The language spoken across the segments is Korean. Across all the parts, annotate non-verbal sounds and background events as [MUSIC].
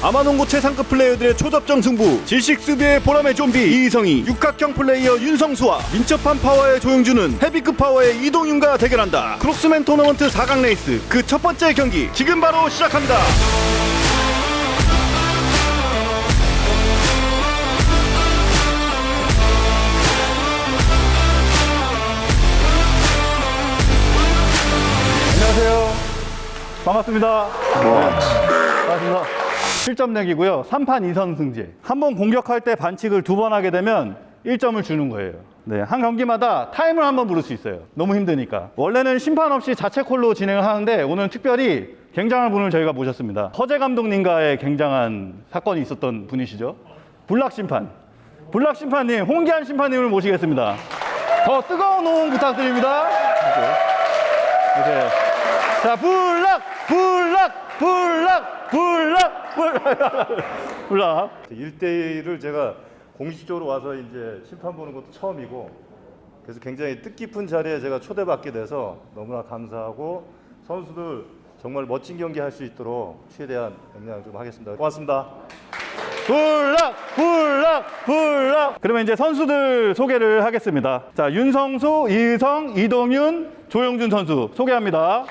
아마농구 최상급 플레이어들의 초접전 승부 질식 수비의 보람의 좀비 이희성이 육각형 플레이어 윤성수와 민첩한 파워의 조용준은 헤비급 파워의 이동윤과 대결한다. 크록스맨 토너먼트 4강 레이스 그 첫 번째 경기 지금 바로 시작합니다. 안녕하세요. 반갑습니다. 반갑습니다 7점 내기고요. 3판 2선승제 한 번 공격할 때 반칙을 두 번 하게 되면 1점을 주는 거예요. 네, 한 경기마다 타임을 한 번 부를 수 있어요. 너무 힘드니까. 원래는 심판 없이 자체 콜로 진행을 하는데 오늘 특별히 굉장한 분을 저희가 모셨습니다. 허재 감독님과의 굉장한 사건이 있었던 분이시죠? 불낙 심판. 불낙 심판님 홍기한 심판님을 모시겠습니다. 더 뜨거운 호응 부탁드립니다. 이렇게. 이렇게. 자, 불락, 불락, 불락, 불락, 불락. 1대1을 제가 공식적으로 와서 이제 심판 보는 것도 처음이고 그래서 굉장히 뜻깊은 자리에 제가 초대받게 돼서 너무나 감사하고 선수들 정말 멋진 경기 할 수 있도록 최대한 영향 좀 하겠습니다. 고맙습니다. 불락, 불락, 불락. 그러면 이제 선수들 소개를 하겠습니다. 자, 윤성수, 이성, 이동윤, 조영준 선수 소개합니다.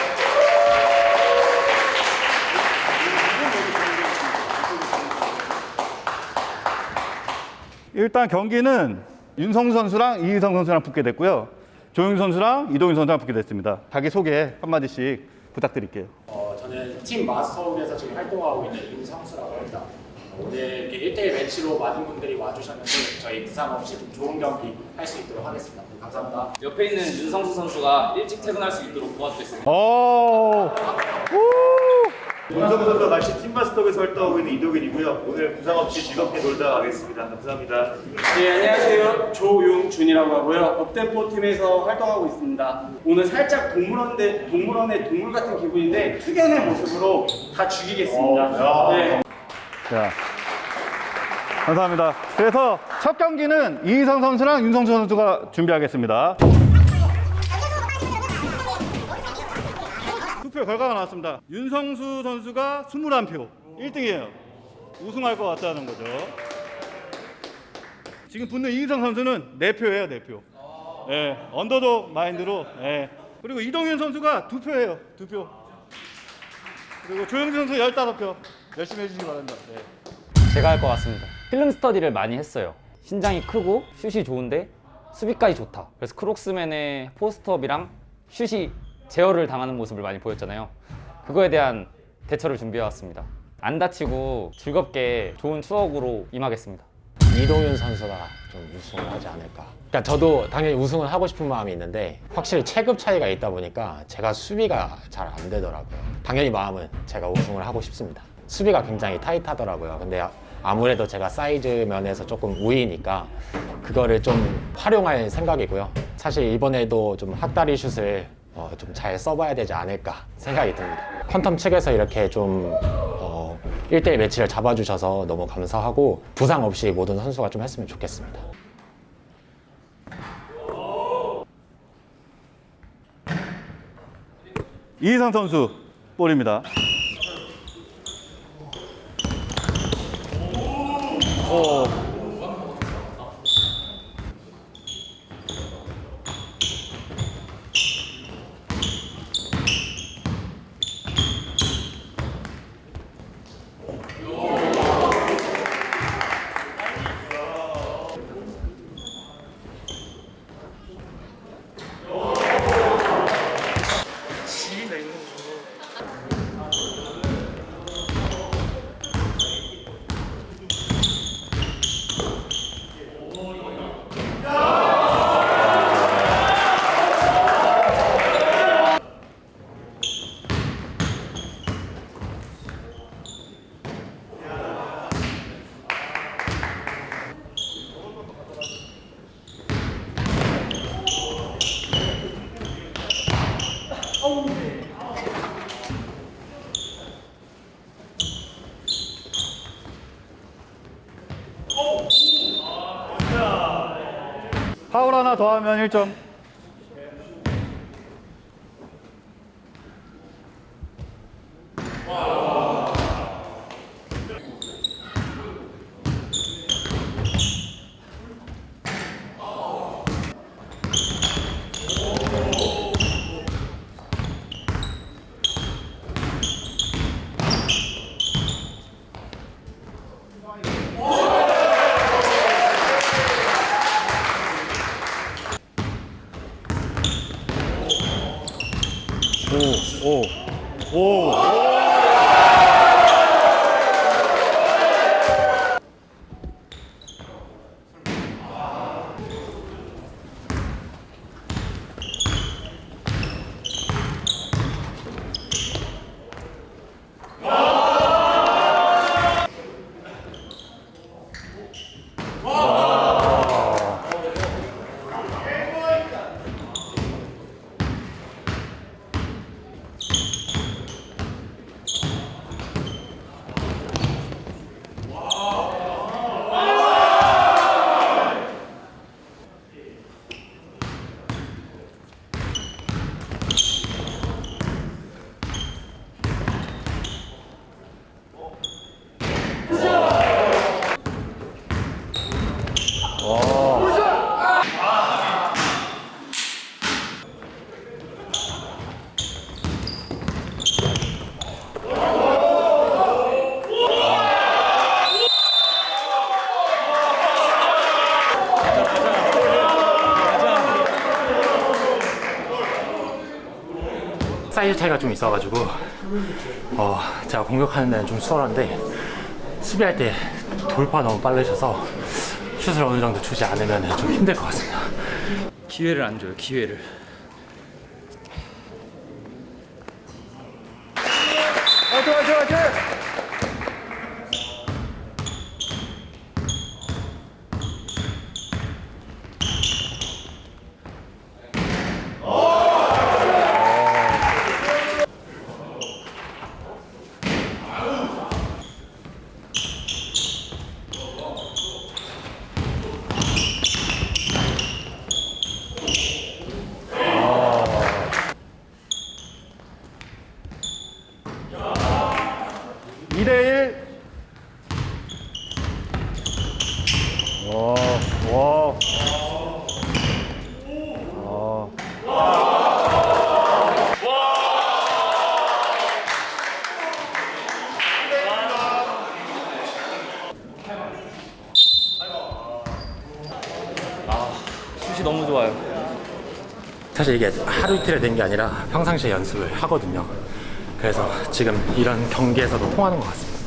일단 경기는 윤성수 선수랑 이희성 선수랑 붙게 됐고요. 조영준 선수랑 이동윤 선수랑 붙게 됐습니다. 자기 소개 한마디씩 부탁드릴게요. 어, 저는 팀 마스터운에서 지금 활동하고 있는 윤성수라고 합니다. 오늘 이렇게 1대1 매치로 많은 분들이 와주셨는데 저희 부상 없이 좀 좋은 경기 할 수 있도록 하겠습니다. 감사합니다. 옆에 있는 윤성수 선수가 일찍 퇴근할 수 있도록 도와주겠습니다. 오! 문성우 선수와 같이 팀마스터에서 활동하고 있는 이동일이고요. 오늘 부상 없이 즐겁게 놀다 가겠습니다. 감사합니다. 네, 안녕하세요. 조용준이라고 하고요. 업템포 팀에서 활동하고 있습니다. 오늘 살짝 동물원대, 동물원의 동물 같은 기분인데 특이한 모습으로 다 죽이겠습니다. 네. 자, 감사합니다. 그래서 첫 경기는 이희성 선수랑 윤성수 선수가 준비하겠습니다. 투표 결과가 나왔습니다. 윤성수 선수가 21표, 1등이에요. 우승할 것 같다는 거죠. 지금 붙는 이희성 선수는 4표예요, 4표. 예, 언더독 마인드로. 예. 그리고 이동윤 선수가 2표예요, 2표. 그리고 조영준 선수 15표. 열심히 해주시기 바랍니다. 예. 제가 할 것 같습니다. film study를 많이 했어요. 신장이 크고 슛이 좋은데 수비까지 좋다. 그래서 크록스맨의 post up이랑 슛이 제어를 당하는 모습을 많이 보였잖아요. 그거에 대한 대처를 준비해 왔습니다. 안 다치고 즐겁게 좋은 추억으로 임하겠습니다. 이동윤 선수가 좀 우승을 하지 않을까. 그러니까 저도 당연히 우승을 하고 싶은 마음이 있는데 확실히 체급 차이가 있다 보니까 제가 수비가 잘 안 되더라고요. 당연히 마음은 제가 우승을 하고 싶습니다. 수비가 굉장히 타이트하더라고요. 근데 아무래도 제가 사이즈 면에서 조금 우위니까 그거를 좀 활용할 생각이고요. 사실 이번에도 좀 학다리 슛을 어, 좀 잘 써봐야 되지 않을까 생각이 듭니다. 퀀텀 측에서 이렇게 좀 어, 1대1 매치를 잡아주셔서 너무 감사하고 부상 없이 모든 선수가 좀 했으면 좋겠습니다. 이희성 선수 볼입니다. 오. 파울 하나 더 하면 1점. 사이즈 차이가 좀 있어가지고 어, 제가 공격하는 데는 좀 수월한데 수비할 때 돌파 너무 빠르셔서 슛을 어느 정도 주지 않으면 좀 힘들 것 같습니다. 기회를 안 줘요. 기회를. 화이팅 화이팅 화이팅! 이대1 와, 와. 아. 슛이 너무 좋아요. 사실 이게 하루 이틀에 된 게 아니라 평상시에 연습을 하거든요. 그래서 지금 이런 경기에서도 통하는 것 같습니다.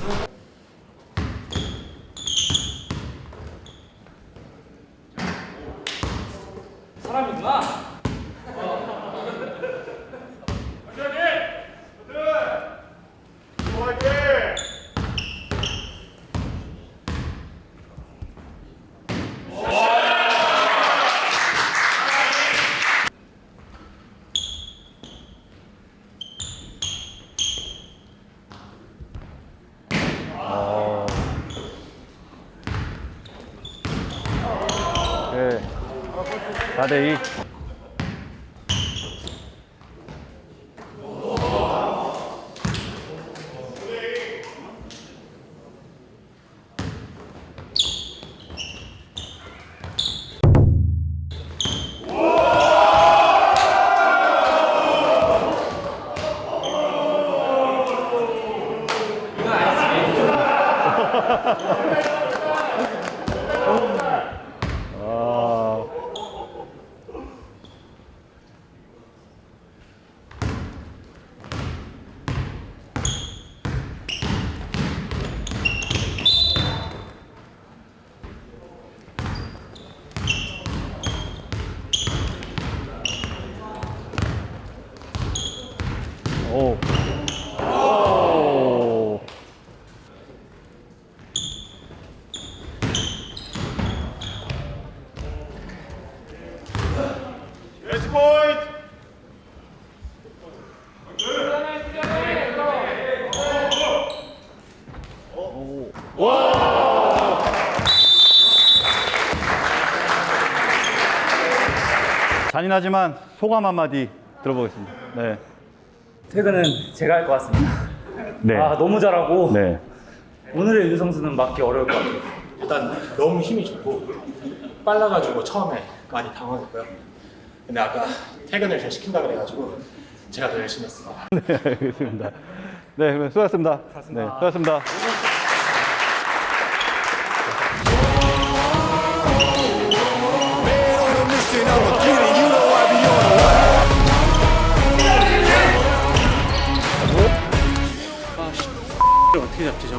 사람이구나. 네. 4대2. 아. 오. 오. 매치 포인트. 잔인하지만 소감 한마디 들어보겠습니다. 네. 퇴근은 제가 할 것 같습니다. [LAUGHS] 네. 아 너무 잘하고 네. 오늘의 유성수는 맞기 어려울 것 같아요. 일단 너무 힘이 좋고 빨라가지고 처음에 많이 당황했고요. 근데 아까 퇴근을 잘 시킨다 그래가지고 제가 더 열심히 했습니다. 네, 알겠습니다. 네, 수고하셨습니다. 네, 수고하셨습니다.